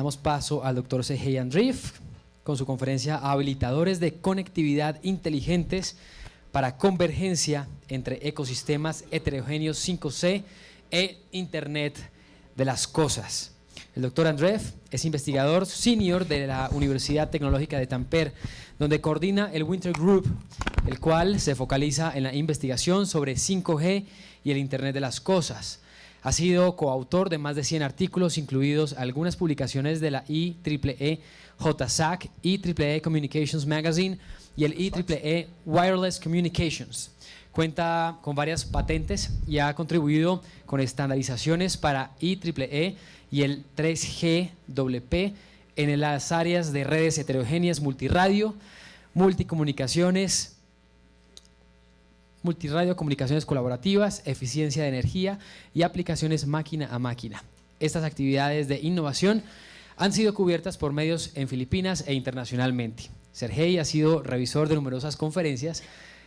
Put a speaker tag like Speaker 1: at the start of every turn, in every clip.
Speaker 1: damos paso al doctor Sergei Andreev con su conferencia Habilitadores de Conectividad Inteligentes para Convergencia entre Ecosistemas Heterogéneos 5C e Internet de las Cosas. El doctor Andreev es investigador senior de la Universidad Tecnológica de Tampere, donde coordina el Winter Group, el cual se focaliza en la investigación sobre 5G y el Internet de las Cosas. Ha sido coautor de más de 100 artículos, incluidos algunas publicaciones de la IEEE JSAC, IEEE Communications Magazine y el IEEE Wireless Communications. Cuenta con varias patentes y ha contribuido con estandarizaciones para IEEE y el 3GWP en las áreas de redes heterogéneas multiradio, multicomunicaciones, multiradio, comunicaciones colaborativas, eficiencia de energía y aplicaciones máquina a máquina. Estas actividades de innovación han sido cubiertas por medios en Filipinas e internacionalmente. Sergei ha sido revisor de numerosas conferencias,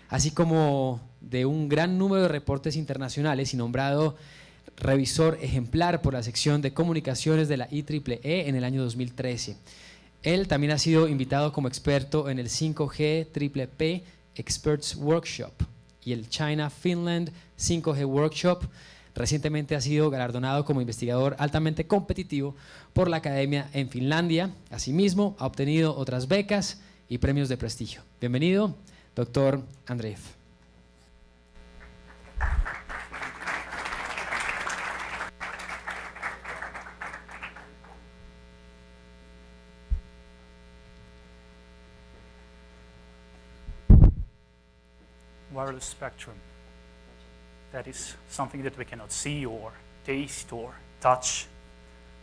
Speaker 1: así como de un gran número de reportes internacionales y nombrado revisor ejemplar por la sección de comunicaciones de la IEEE en el año 2013. Él también ha sido invitado como experto en el 5G P Experts Workshop y el China Finland 5G Workshop. Recientemente ha sido galardonado como investigador altamente competitivo por la Academia en Finlandia. Asimismo, ha obtenido otras becas y premios de prestigio. Bienvenido, doctor Andreev.
Speaker 2: Wireless spectrum. That is something that we cannot see or taste or touch.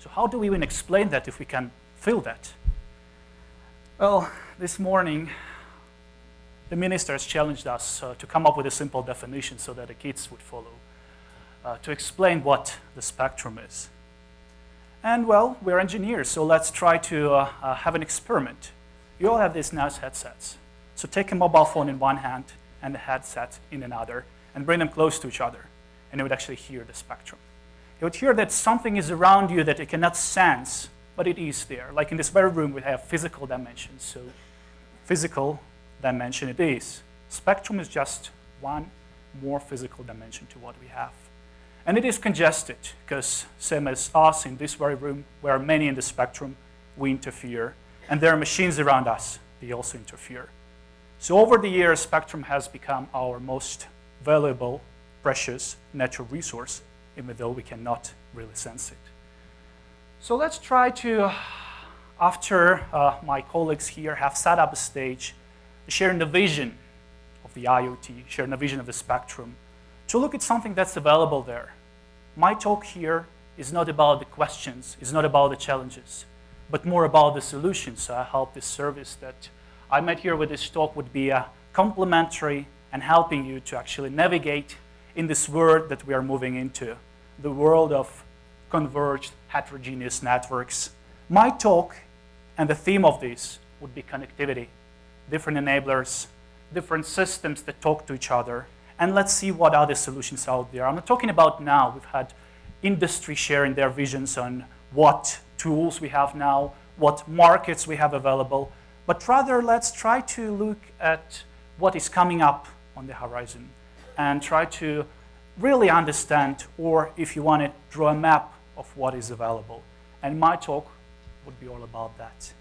Speaker 2: So how do we even explain that if we can feel that? Well, this morning, the ministers challenged us uh, to come up with a simple definition so that the kids would follow, uh, to explain what the spectrum is. And well, we're engineers, so let's try to uh, uh have an experiment. You all have these nice headsets. So take a mobile phone in one hand and the headset in another and bring them close to each other. And you would actually hear the spectrum. You would hear that something is around you that you cannot sense, but it is there. Like in this very room, we have physical dimensions. So physical dimension it is. Spectrum is just one more physical dimension to what we have. And it is congested because same as us in this very room, where many in the spectrum, we interfere. And there are machines around us, they also interfere. So over the years, spectrum has become our most valuable, precious natural resource, even though we cannot really sense it. So let's try to, after uh, my colleagues here have set up a stage, sharing the vision of the IoT, sharing the vision of the spectrum, to look at something that's available there. My talk here is not about the questions, it's not about the challenges, but more about the solutions. So I hope this service that I met here with this talk would be uh, complementary and helping you to actually navigate in this world that we are moving into, the world of converged heterogeneous networks. My talk and the theme of this would be connectivity, different enablers, different systems that talk to each other, and let's see what other solutions out there. I'm not talking about now. We've had industry sharing their visions on what tools we have now, what markets we have available, but rather let's try to look at what is coming up on the horizon and try to really understand, or if you want to draw a map of what is available. And my talk would be all about that.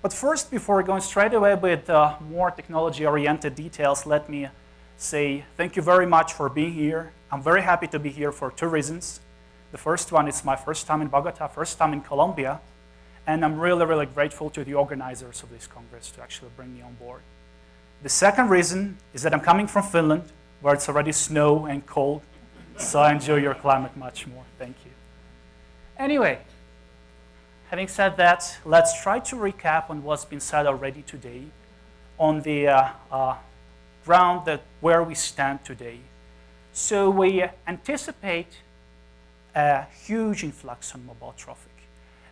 Speaker 2: But first, before going straight away with uh, more technology-oriented details, let me say thank you very much for being here. I'm very happy to be here for two reasons. The first one is my first time in Bogota, first time in Colombia, and I'm really, really grateful to the organizers of this Congress to actually bring me on board. The second reason is that I'm coming from Finland, where it's already snow and cold, so I enjoy your climate much more. Thank you. Anyway, having said that, let's try to recap on what's been said already today on the uh, uh, ground that where we stand today. So we anticipate a huge influx on mobile traffic.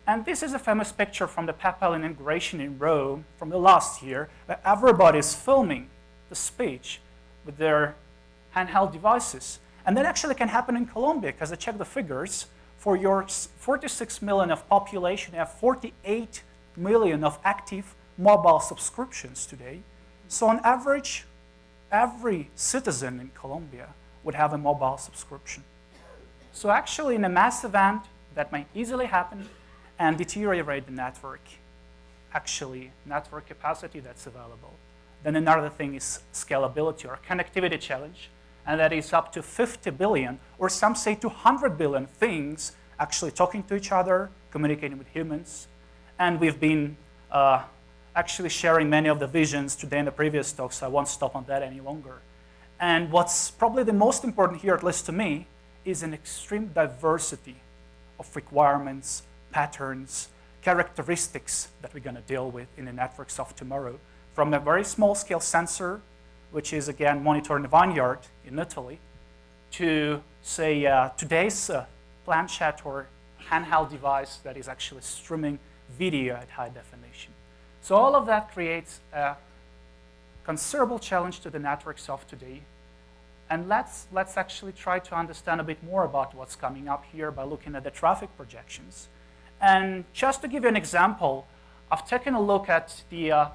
Speaker 2: And this is a famous picture from the papal inauguration in Rome from the last year, where everybody is filming the speech with their handheld devices. And that actually can happen in Colombia, because I checked the figures. for your 46 million of population, you have 48 million of active mobile subscriptions today. So on average, every citizen in Colombia would have a mobile subscription. So actually, in a mass event, that might easily happen and deteriorate the network, actually, network capacity that's available. Then another thing is scalability or connectivity challenge, and that is up to 50 billion, or some say 200 billion things actually talking to each other, communicating with humans. And we've been uh, actually sharing many of the visions today in the previous talk, so I won't stop on that any longer. And what's probably the most important here, at least to me, is an extreme diversity of requirements, patterns, characteristics that we're going to deal with in the networks of tomorrow. From a very small scale sensor, which is again monitoring the vineyard in Italy, to say uh, today's uh, planchette or handheld device that is actually streaming video at high definition. So all of that creates a considerable challenge to the networks of today. And let's, let's actually try to understand a bit more about what's coming up here by looking at the traffic projections. And just to give you an example, I've taken a look at the uh,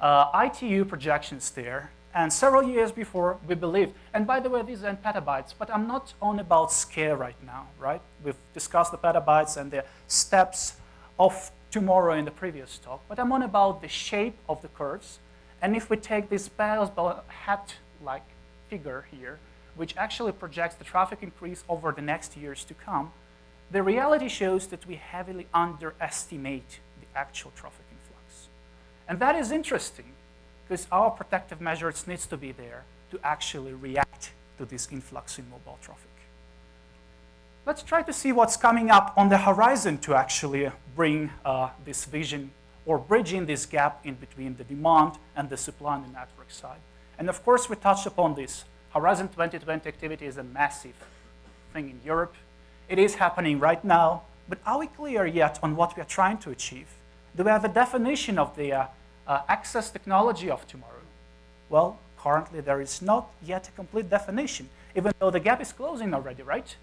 Speaker 2: uh, ITU projections there. And several years before, we believed, and by the way, these are in petabytes, but I'm not on about scale right now, right? We've discussed the petabytes and the steps of tomorrow in the previous talk, but I'm on about the shape of the curves. And if we take this baseball hat-like figure here, which actually projects the traffic increase over the next years to come, the reality shows that we heavily underestimate the actual traffic influx. And that is interesting because our protective measures needs to be there to actually react to this influx in mobile traffic. Let's try to see what's coming up on the horizon to actually bring uh, this vision or bridging this gap in between the demand and the supply on the network side. And of course, we touched upon this. Horizon 2020 activity is a massive thing in Europe. It is happening right now, but are we clear yet on what we are trying to achieve? Do we have a definition of the uh, uh, access technology of tomorrow? Well, currently there is not yet a complete definition, even though the gap is closing already, right?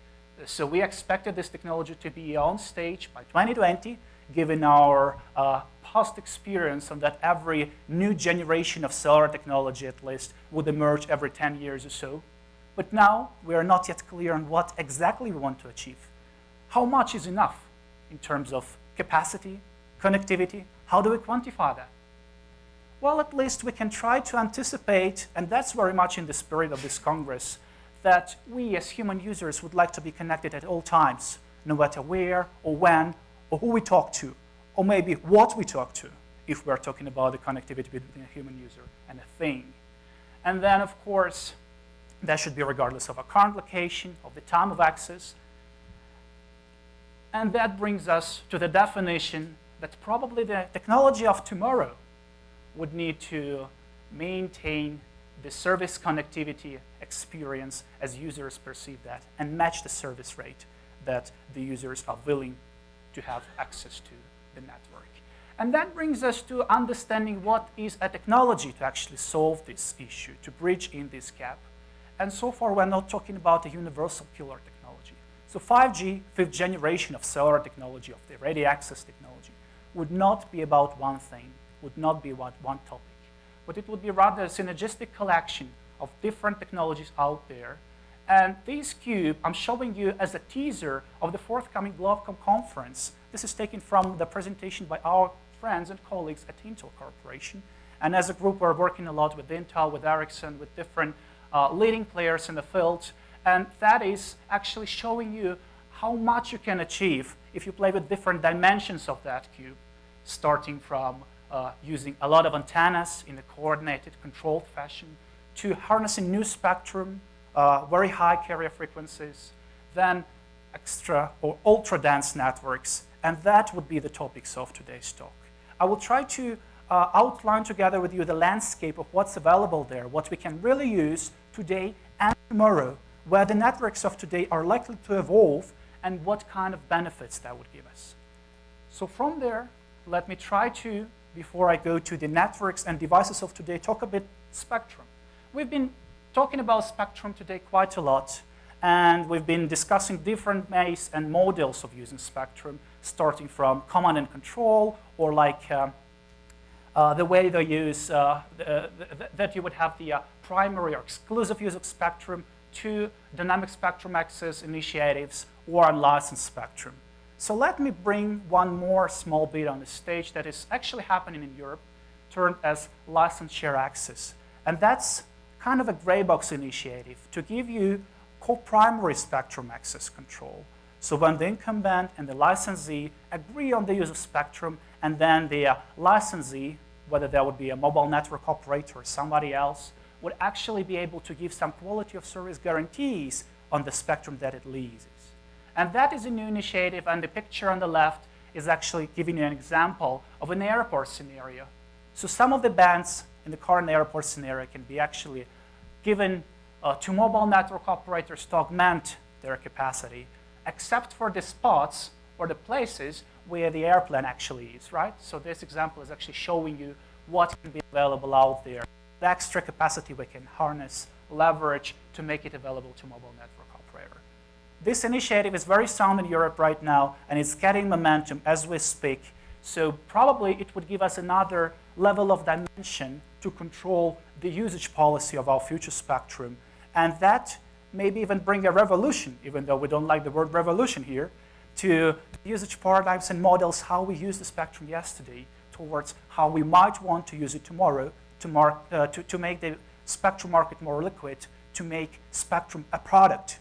Speaker 2: So we expected this technology to be on stage by 2020, given our uh, past experience on that every new generation of cellular technology, at least, would emerge every 10 years or so. But now we are not yet clear on what exactly we want to achieve. How much is enough in terms of capacity, connectivity? How do we quantify that? Well, at least we can try to anticipate, and that's very much in the spirit of this Congress, that we as human users would like to be connected at all times, no matter where or when or who we talk to, or maybe what we talk to, if we're talking about the connectivity between a human user and a thing. And then, of course, that should be regardless of our current location, of the time of access. And that brings us to the definition that probably the technology of tomorrow would need to maintain the service connectivity experience as users perceive that and match the service rate that the users are willing to have access to the network. And that brings us to understanding what is a technology to actually solve this issue, to bridge in this gap. And so far, we're not talking about a universal killer technology. So 5G, fifth generation of cellular technology, of the radio access technology, would not be about one thing would not be about one topic, but it would be rather a synergistic collection of different technologies out there. And this cube I'm showing you as a teaser of the forthcoming GLOBECOM conference. This is taken from the presentation by our friends and colleagues at Intel Corporation. And as a group, we're working a lot with Intel, with Ericsson, with different uh, leading players in the field. And that is actually showing you how much you can achieve if you play with different dimensions of that cube, starting from uh, using a lot of antennas in a coordinated, controlled fashion, to harnessing new spectrum, uh, very high carrier frequencies, then extra or ultra dense networks, and that would be the topics of today's talk. I will try to uh, outline together with you the landscape of what's available there, what we can really use today and tomorrow, where the networks of today are likely to evolve, and what kind of benefits that would give us. So from there, let me try to before I go to the networks and devices of today, talk a bit spectrum. We've been talking about spectrum today quite a lot, And we've been discussing different ways and models of using spectrum, starting from command and control, or like uh, uh, the way they use, uh, the, the, that you would have the uh, primary or exclusive use of spectrum to dynamic spectrum access initiatives or unlicensed spectrum. So let me bring one more small bit on the stage that is actually happening in Europe, termed as license share access. And that's kind of a gray box initiative to give you co-primary spectrum access control. So when the incumbent and the licensee agree on the use of spectrum, and then the uh, licensee, whether that would be a mobile network operator or somebody else, would actually be able to give some quality of service guarantees on the spectrum that it leases. And that is a new initiative, and the picture on the left is actually giving you an example of an airport scenario. So some of the bands in the current airport scenario can be actually given uh, to mobile network operators to augment their capacity, except for the spots or the places where the airplane actually is, right? So this example is actually showing you what can be available out there, the extra capacity we can harness, leverage to make it available to mobile network operator. This initiative is very sound in Europe right now, and it's getting momentum as we speak. So probably it would give us another level of dimension to control the usage policy of our future spectrum. And that maybe even bring a revolution, even though we don't like the word revolution here, to usage paradigms and models how we use the spectrum yesterday towards how we might want to use it tomorrow to, mark, uh, to, to make the spectrum market more liquid, to make spectrum a product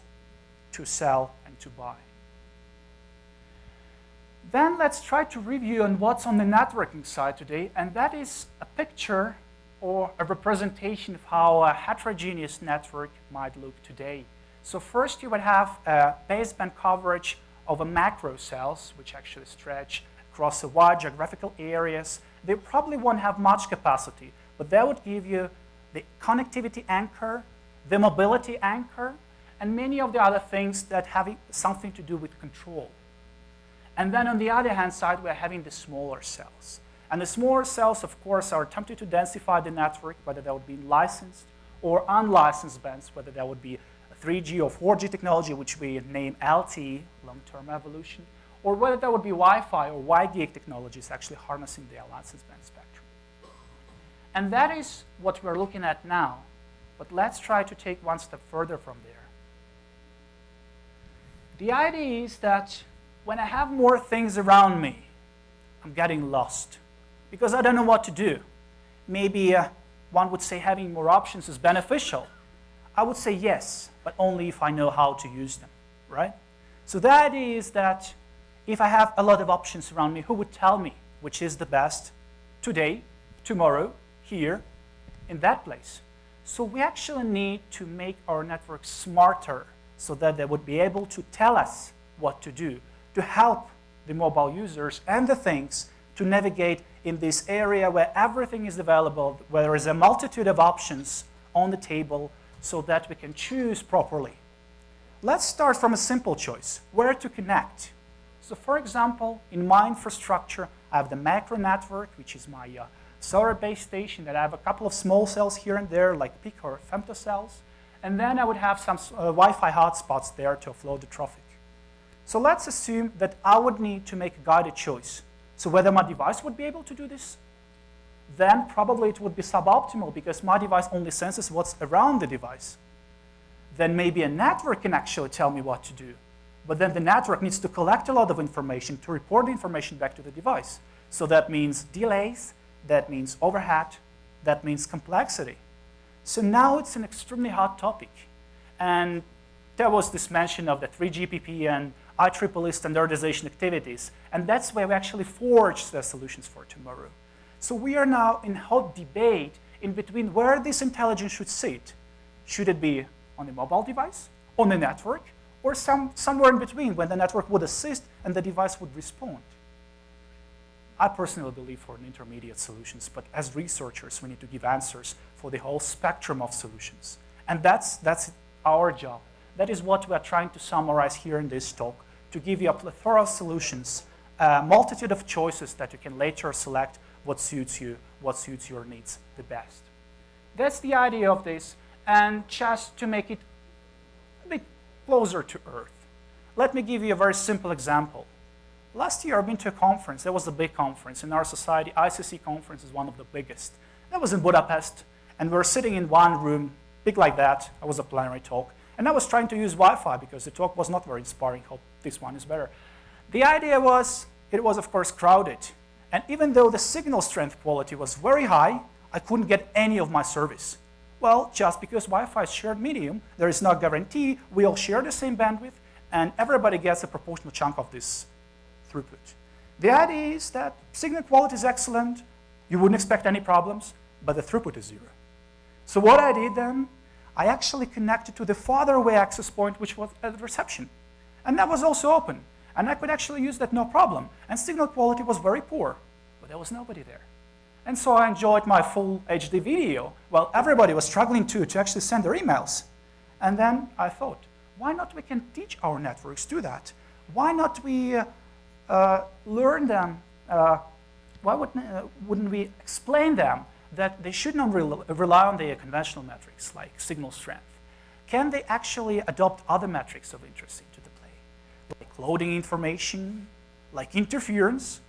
Speaker 2: to sell and to buy. Then let's try to review on what's on the networking side today, and that is a picture or a representation of how a heterogeneous network might look today. So first you would have a baseband coverage of a macro cells, which actually stretch across a wide geographical areas. They probably won't have much capacity, but that would give you the connectivity anchor, the mobility anchor, and many of the other things that have something to do with control. And then on the other hand side, we're having the smaller cells. And the smaller cells, of course, are attempting to densify the network, whether that would be licensed or unlicensed bands, whether that would be 3G or 4G technology, which we name LTE, long-term evolution, or whether that would be Wi-Fi or WiGig technologies actually harnessing the unlicensed band spectrum. And that is what we're looking at now. But let's try to take one step further from there. The idea is that when I have more things around me, I'm getting lost because I don't know what to do. Maybe uh, one would say having more options is beneficial. I would say yes, but only if I know how to use them, right? So the idea is that if I have a lot of options around me, who would tell me which is the best today, tomorrow, here, in that place? So we actually need to make our network smarter so that they would be able to tell us what to do, to help the mobile users and the things to navigate in this area where everything is available, where there is a multitude of options on the table so that we can choose properly. Let's start from a simple choice, where to connect. So for example, in my infrastructure, I have the macro network, which is my uh, cellular base station that I have a couple of small cells here and there, like pico or femto cells. And then I would have some uh, Wi-Fi hotspots there to offload the traffic. So let's assume that I would need to make a guided choice. So whether my device would be able to do this then probably it would be suboptimal because my device only senses what's around the device. Then maybe a network can actually tell me what to do. But then the network needs to collect a lot of information to report the information back to the device. So that means delays, that means overhead, that means complexity. So now it's an extremely hot topic. And there was this mention of the 3GPP and IEEE standardization activities. And that's where we actually forged the solutions for tomorrow. So we are now in hot debate in between where this intelligence should sit. Should it be on a mobile device, on a network, or some, somewhere in between when the network would assist and the device would respond? I personally believe for an intermediate solutions, but as researchers, we need to give answers for the whole spectrum of solutions. And that's, that's our job. That is what we are trying to summarize here in this talk, to give you a plethora of solutions, a multitude of choices that you can later select what suits you, what suits your needs the best. That's the idea of this. And just to make it a bit closer to Earth. Let me give you a very simple example. Last year, I've been to a conference. There was a big conference in our society. ICC conference is one of the biggest. That was in Budapest, and we were sitting in one room, big like that. I was a plenary talk, and I was trying to use Wi-Fi because the talk was not very inspiring. Hope this one is better. The idea was, it was of course crowded, and even though the signal strength quality was very high, I couldn't get any of my service. Well, just because Wi-Fi is shared medium, there is no guarantee we all share the same bandwidth, and everybody gets a proportional chunk of this throughput. The idea is that signal quality is excellent, you wouldn't expect any problems, but the throughput is zero. So what I did then, I actually connected to the farther away access point, which was at reception. And that was also open. And I could actually use that no problem. And signal quality was very poor, but there was nobody there. And so I enjoyed my full HD video while everybody was struggling to, to actually send their emails. And then I thought, why not we can teach our networks do that? Why not we uh, learn them, uh, why wouldn't, uh, wouldn't we explain them that they should not rely on the conventional metrics like signal strength? Can they actually adopt other metrics of interest into the play? Like loading information, like interference,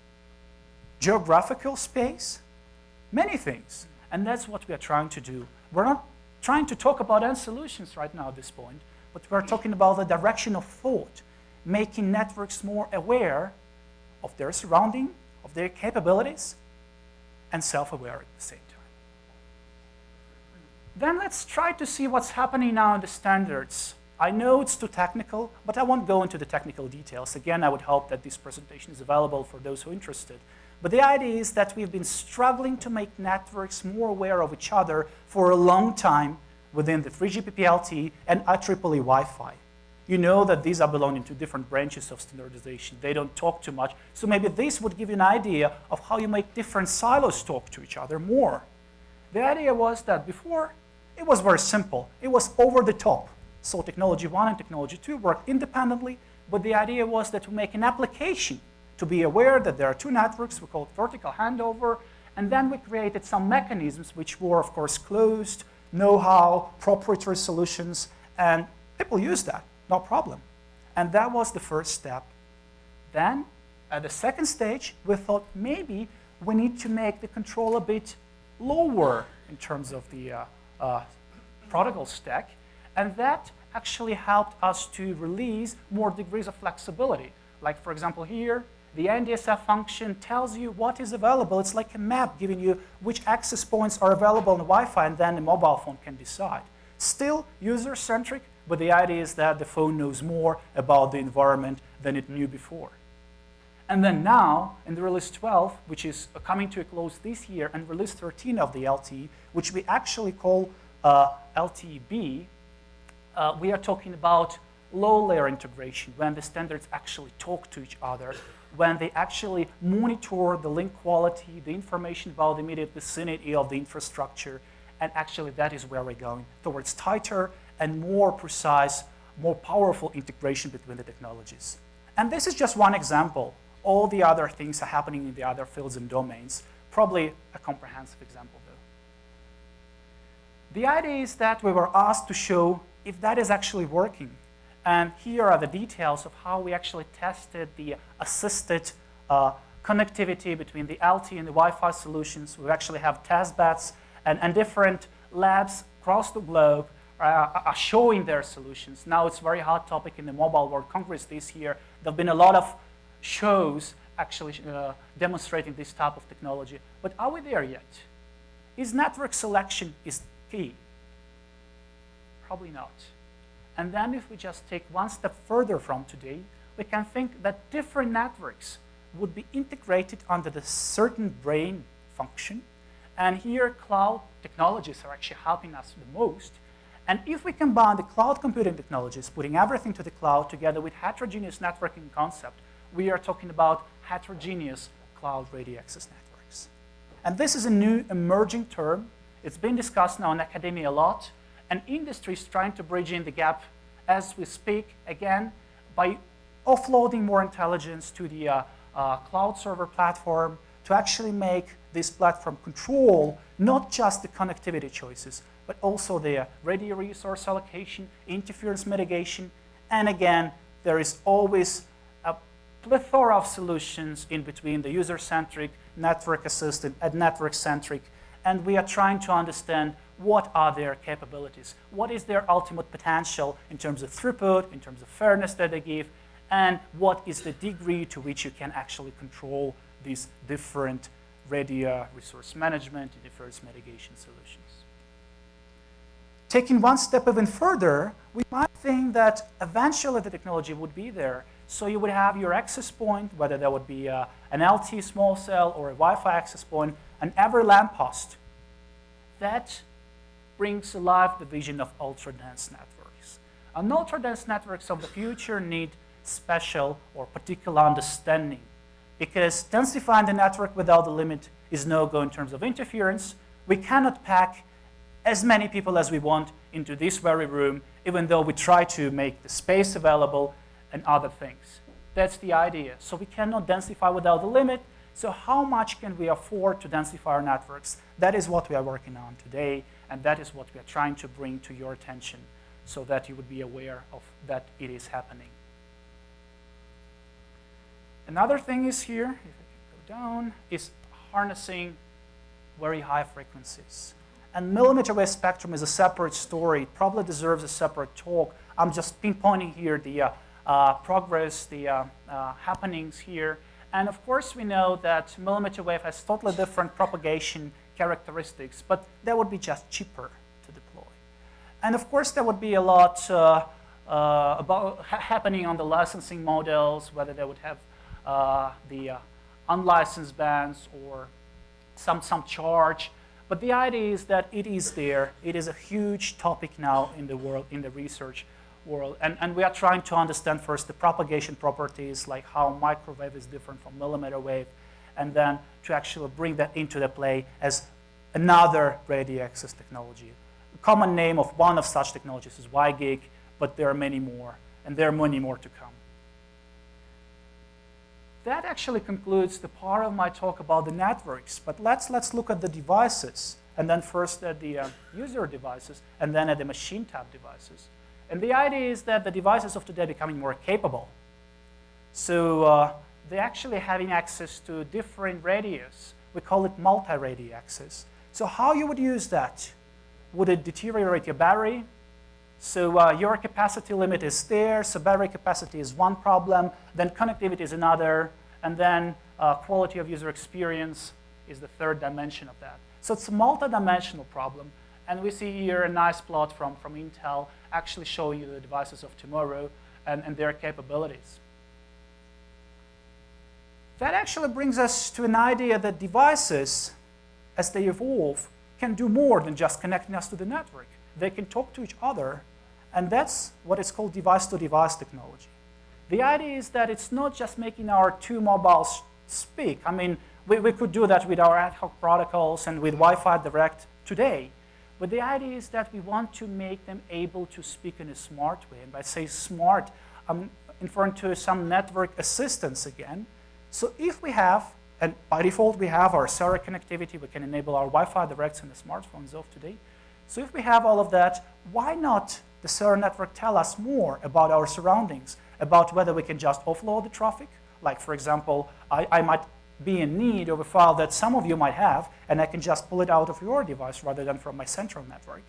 Speaker 2: geographical space, many things. And that's what we are trying to do. We're not trying to talk about end solutions right now at this point, but we're talking about the direction of thought, making networks more aware of their surrounding, of their capabilities, and self-aware at the same time. Then let's try to see what's happening now in the standards. I know it's too technical, but I won't go into the technical details. Again, I would hope that this presentation is available for those who are interested. But the idea is that we've been struggling to make networks more aware of each other for a long time within the 3GPP LTE and IEEE Wi-Fi. You know that these are belonging to different branches of standardization. They don't talk too much. So maybe this would give you an idea of how you make different silos talk to each other more. The idea was that before, it was very simple. It was over the top. So technology one and technology two worked independently, but the idea was that to make an application to be aware that there are two networks, we call it vertical handover, and then we created some mechanisms which were, of course, closed, know-how, proprietary solutions, and people use that no problem. And that was the first step. Then, at the second stage, we thought maybe we need to make the control a bit lower in terms of the uh, uh, protocol stack. And that actually helped us to release more degrees of flexibility. Like, for example, here, the ANDSF function tells you what is available. It's like a map giving you which access points are available on Wi-Fi, and then the mobile phone can decide. Still user-centric, but the idea is that the phone knows more about the environment than it knew before. And then now, in the release 12, which is coming to a close this year, and release 13 of the LTE, which we actually call uh, LTE-B, uh, we are talking about low-layer integration, when the standards actually talk to each other, when they actually monitor the link quality, the information about the immediate vicinity of the infrastructure, and actually that is where we're going, towards tighter and more precise, more powerful integration between the technologies. And this is just one example. All the other things are happening in the other fields and domains. Probably a comprehensive example, though. The idea is that we were asked to show if that is actually working. And here are the details of how we actually tested the assisted uh, connectivity between the LTE and the Wi-Fi solutions. We actually have test beds and, and different labs across the globe are showing their solutions. Now it's a very hot topic in the Mobile World Congress this year. There have been a lot of shows actually uh, demonstrating this type of technology. But are we there yet? Is network selection is key? Probably not. And then if we just take one step further from today, we can think that different networks would be integrated under the certain brain function. And here cloud technologies are actually helping us the most and if we combine the cloud computing technologies, putting everything to the cloud together with heterogeneous networking concept, we are talking about heterogeneous cloud radio access networks. And this is a new emerging term. It's been discussed now in academia a lot, and industry is trying to bridge in the gap as we speak, again, by offloading more intelligence to the uh, uh, cloud server platform to actually make this platform control not just the connectivity choices, but also the radio resource allocation, interference mitigation, And again, there is always a plethora of solutions in between the user-centric, network-assisted, and network-centric. And we are trying to understand what are their capabilities, what is their ultimate potential in terms of throughput, in terms of fairness that they give, and what is the degree to which you can actually control these different radio resource management and different mitigation solutions. Taking one step even further, we might think that eventually the technology would be there. So you would have your access point, whether that would be uh, an LTE small cell or a Wi-Fi access point, and every lamppost. That brings alive the vision of ultra-dense networks. And ultra-dense networks of the future need special or particular understanding because densifying the network without the limit is no go in terms of interference. We cannot pack as many people as we want into this very room, even though we try to make the space available and other things. That's the idea. So we cannot densify without the limit. So how much can we afford to densify our networks? That is what we are working on today, and that is what we are trying to bring to your attention so that you would be aware of that it is happening. Another thing is here, if I can go down, is harnessing very high frequencies. And millimeter wave spectrum is a separate story. It probably deserves a separate talk. I'm just pinpointing here the uh, uh, progress, the uh, uh, happenings here. And of course, we know that millimeter wave has totally different propagation characteristics, but that would be just cheaper to deploy. And of course, there would be a lot uh, uh, about ha happening on the licensing models, whether they would have the unlicensed bands or some, some charge but the idea is that it is there. It is a huge topic now in the world, in the research world. And, and we are trying to understand first the propagation properties, like how microwave is different from millimeter wave, and then to actually bring that into the play as another radio access technology. The common name of one of such technologies is WiGig, but there are many more, and there are many more to come that actually concludes the part of my talk about the networks. But let's, let's look at the devices, and then first at the uh, user devices, and then at the machine type devices. And the idea is that the devices of today are becoming more capable. So uh, they're actually having access to different radios. We call it multi-radio access. So how you would use that? Would it deteriorate your battery? So uh, your capacity limit is there, so battery capacity is one problem, then connectivity is another, and then uh, quality of user experience is the third dimension of that. So it's a multi-dimensional problem, and we see here a nice plot from, from Intel actually showing you the devices of tomorrow and, and their capabilities. That actually brings us to an idea that devices, as they evolve, can do more than just connecting us to the network. They can talk to each other and that's what is called device-to-device -device technology. The idea is that it's not just making our two mobiles speak. I mean, we, we could do that with our ad hoc protocols and with Wi-Fi Direct today. But the idea is that we want to make them able to speak in a smart way. And by say smart, I'm referring to some network assistance again. So if we have, and by default we have our cellular connectivity, we can enable our Wi-Fi Directs in the smartphones of today. So if we have all of that, why not the cellular network tell us more about our surroundings, about whether we can just offload the traffic. Like, for example, I, I might be in need of a file that some of you might have, and I can just pull it out of your device rather than from my central network.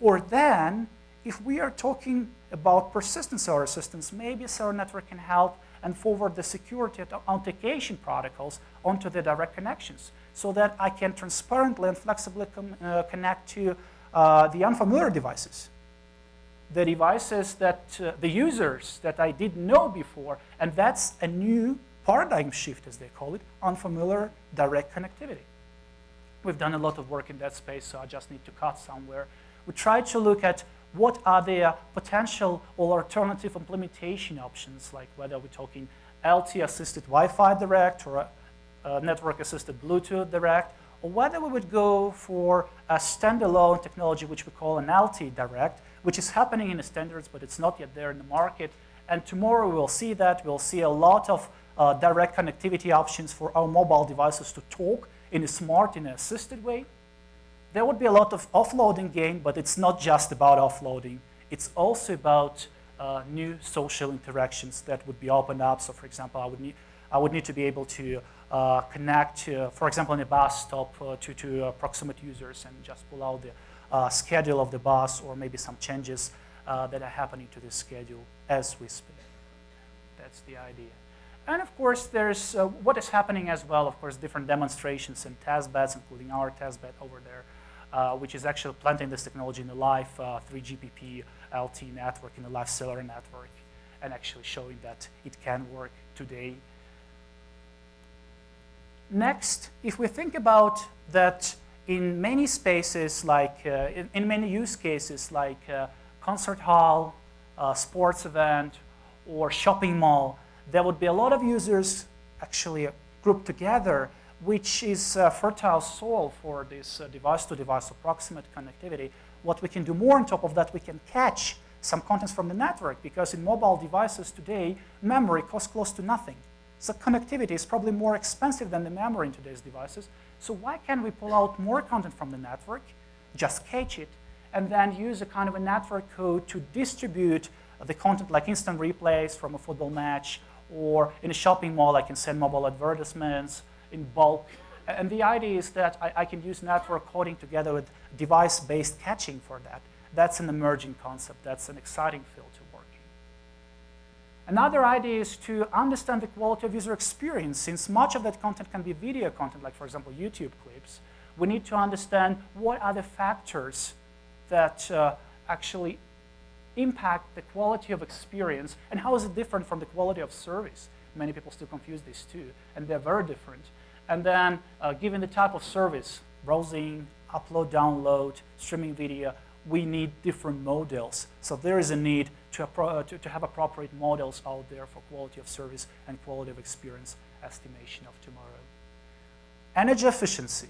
Speaker 2: Or then, if we are talking about persistent cellular systems, maybe cellular network can help and forward the security authentication protocols onto the direct connections so that I can transparently and flexibly uh, connect to uh, the unfamiliar devices the devices that, uh, the users that I didn't know before. And that's a new paradigm shift, as they call it, unfamiliar direct connectivity. We've done a lot of work in that space, so I just need to cut somewhere. We try to look at what are the potential or alternative implementation options, like whether we're talking LTE-assisted Wi-Fi direct or network-assisted Bluetooth direct, or whether we would go for a standalone technology, which we call an LTE direct, which is happening in the standards, but it's not yet there in the market. And tomorrow we'll see that. We'll see a lot of uh, direct connectivity options for our mobile devices to talk in a smart, in an assisted way. There would be a lot of offloading gain, but it's not just about offloading. It's also about uh, new social interactions that would be opened up. So for example, I would need, I would need to be able to uh, connect, uh, for example, in a bus stop uh, to, to uh, proximate users and just pull out the uh, schedule of the bus or maybe some changes that are happening to the schedule as we speak. That's the idea. And of course, there's what is happening as well, of course, different demonstrations and test beds, including our test bed over there, uh, which is actually planting this technology in the live uh, 3GPP LTE network, in the live cellular network, and actually showing that it can work today. Next, if we think about that in many spaces, like uh, in, in, many use cases, like uh, concert hall, uh, sports event, or shopping mall, there would be a lot of users actually grouped together which is fertile soil for this device-to-device -device or connectivity. What we can do more on top of that, we can cache some contents from the network because in mobile devices today, memory costs close to nothing. So connectivity is probably more expensive than the memory in today's devices. So why can't we pull out more content from the network, just cache it, and then use a kind of a network code to distribute the content like instant replays from a football match, or in a shopping mall, I can send mobile advertisements, in bulk. And the idea is that I, I can use network coding together with device-based caching for that. That's an emerging concept. That's an exciting field to. Another idea is to understand the quality of user experience. Since much of that content can be video content, like, for example, YouTube clips, we need to understand what are the factors that uh, actually impact the quality of experience and how is it different from the quality of service. Many people still confuse these two, and they're very different. And then, uh, given the type of service, browsing, upload, download, streaming video, we need different models. So there is a need to, uh, to, to have appropriate models out there for quality of service and quality of experience estimation of tomorrow. Energy efficiency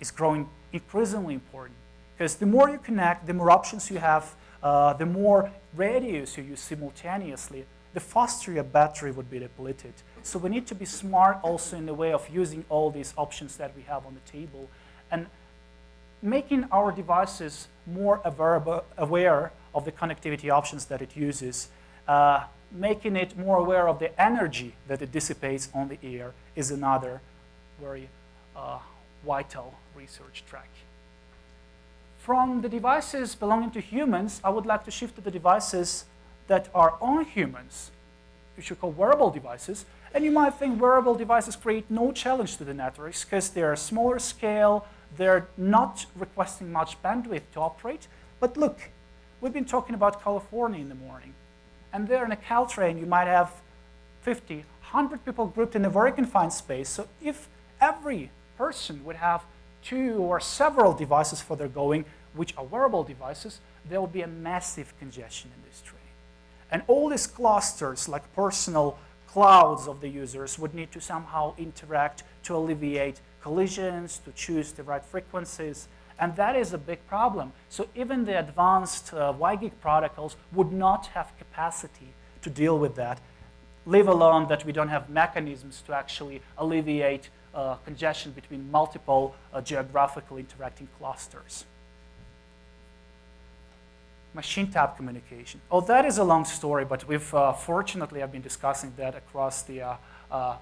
Speaker 2: is growing increasingly important because the more you connect, the more options you have, uh, the more radios you use simultaneously, the faster your battery would be depleted. So we need to be smart also in the way of using all these options that we have on the table and making our devices more aware of the connectivity options that it uses, uh, making it more aware of the energy that it dissipates on the air is another very uh, vital research track. From the devices belonging to humans, I would like to shift to the devices that are on humans, which we call wearable devices. And you might think wearable devices create no challenge to the networks because they're smaller scale, they're not requesting much bandwidth to operate. But look, we've been talking about California in the morning. And there in a Caltrain, you might have 50, 100 people grouped in a very confined space. So if every person would have two or several devices for their going, which are wearable devices, there will be a massive congestion in this train. And all these clusters, like personal clouds of the users, would need to somehow interact to alleviate collisions, to choose the right frequencies. And that is a big problem. So even the advanced uh, WiGig protocols would not have capacity to deal with that, leave alone that we don't have mechanisms to actually alleviate uh, congestion between multiple uh, geographically interacting clusters machine type communication. Oh, that is a long story, but we've uh, fortunately have been discussing that across the uh, uh,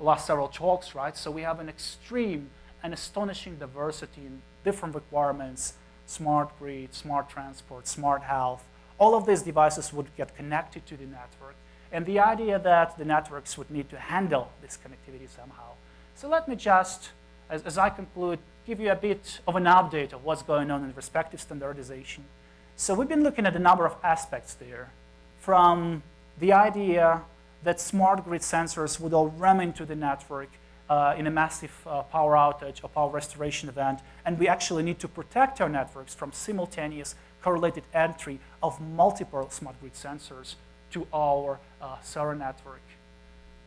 Speaker 2: last several talks, right? So we have an extreme and astonishing diversity in different requirements, smart grid, smart transport, smart health. All of these devices would get connected to the network. And the idea that the networks would need to handle this connectivity somehow. So let me just, as, as I conclude, give you a bit of an update of what's going on in respective standardization. So we've been looking at a number of aspects there, from the idea that smart grid sensors would all ram into the network uh, in a massive uh, power outage or power restoration event, and we actually need to protect our networks from simultaneous correlated entry of multiple smart grid sensors to our uh, server network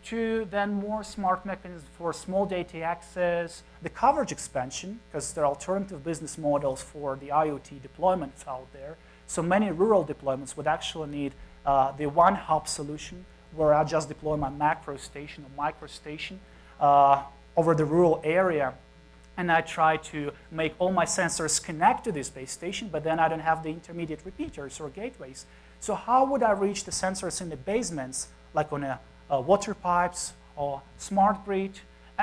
Speaker 2: to then more smart mechanisms for small data access, the coverage expansion, because there are alternative business models for the IoT deployments out there. So many rural deployments would actually need uh, the one hub solution where I just deploy my macro station or micro station uh, over the rural area and I try to make all my sensors connect to this base station, but then I don't have the intermediate repeaters or gateways. So how would I reach the sensors in the basements, like on a, a water pipes or smart grid?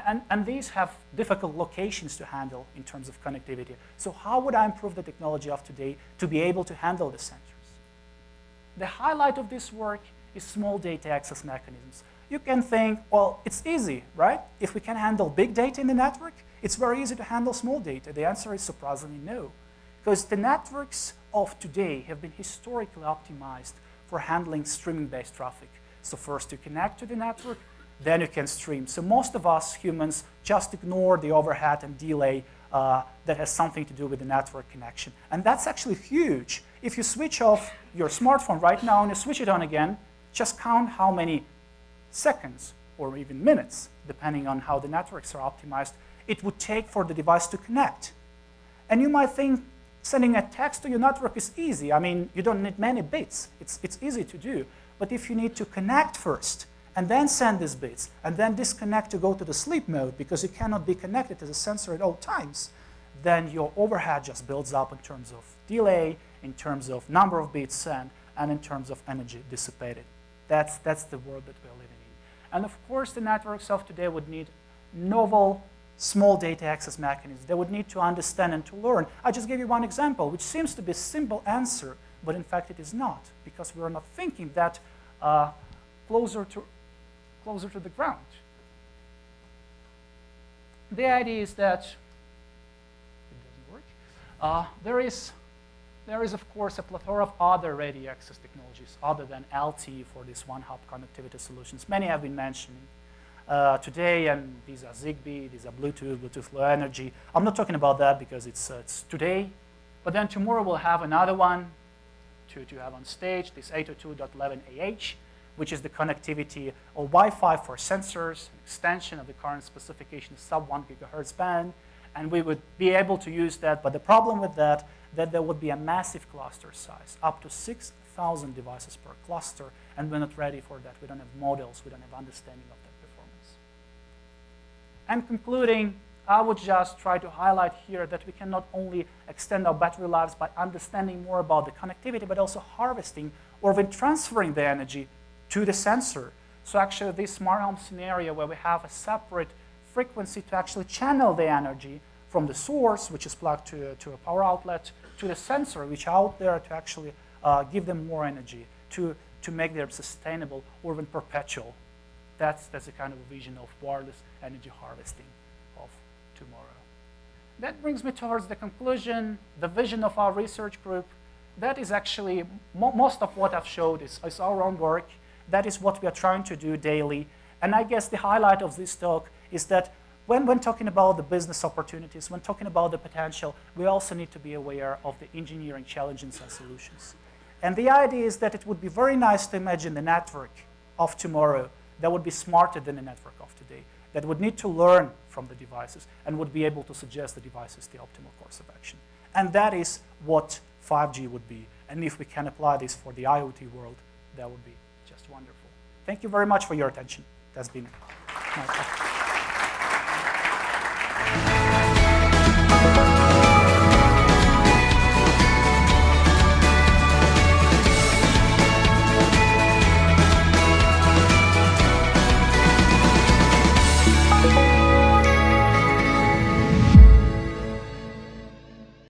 Speaker 2: And, and these have difficult locations to handle in terms of connectivity. So how would I improve the technology of today to be able to handle the sensors? The highlight of this work is small data access mechanisms. You can think, well, it's easy, right? If we can handle big data in the network, it's very easy to handle small data. The answer is surprisingly no. Because the networks of today have been historically optimized for handling streaming-based traffic. So first you connect to the network, then you can stream. So most of us humans just ignore the overhead and delay uh, that has something to do with the network connection. And that's actually huge. If you switch off your smartphone right now and you switch it on again, just count how many seconds or even minutes, depending on how the networks are optimized, it would take for the device to connect. And you might think sending a text to your network is easy. I mean, you don't need many bits. It's, it's easy to do. But if you need to connect first, and then send these bits, and then disconnect to go to the sleep mode because you cannot be connected to the sensor at all times, then your overhead just builds up in terms of delay, in terms of number of bits sent, and in terms of energy dissipated. That's, that's the world that living in. And of course, the networks of today would need novel small data access mechanisms. They would need to understand and to learn. I just gave you one example, which seems to be a simple answer, but in fact it is not, because we are not thinking that uh, closer to closer to the ground. The idea is that it doesn't work. Uh, there is there is, of course, a plethora of other radio access technologies other than LTE for these one-hop connectivity solutions. Many have been mentioned uh, today, and these are Zigbee, these are Bluetooth, Bluetooth Low Energy. I'm not talking about that because it's, uh, it's today, but then tomorrow we'll have another one to, to have on stage, this 802.11ah, which is the connectivity or Wi-Fi for sensors, an extension of the current specification sub 1 gigahertz band, and we would be able to use that. But the problem with that, that there would be a massive cluster size, up to 6,000 devices per cluster, and we're not ready for that. We don't have models, we don't have understanding of that performance. And concluding, I would just try to highlight here that we can not only extend our battery lives by understanding more about the connectivity, but also harvesting or even transferring the energy to the sensor. So actually this smart home scenario where we have a separate frequency to actually channel the energy from the source, which is plugged to, to a power outlet, to the sensor, which out there to actually uh, give them more energy, to, to make them sustainable or even perpetual. That's, that's the kind of vision of wireless energy harvesting of tomorrow. That brings me towards the conclusion, the vision of our research group. That is actually, mo most of what I've showed is, is our own work. That is what we are trying to do daily. And I guess the highlight of this talk is that when, when talking about the business opportunities, when talking about the potential, we also need to be aware of the engineering challenges and solutions. And the idea is that it would be very nice to imagine the network of tomorrow that would be smarter than the network of today, that would need to learn from the devices and would be able to suggest the devices the optimal course of action. And that is what 5G would be. And if we can apply this for the IoT world, that would be just wonderful. Thank you very much for your attention. That's been my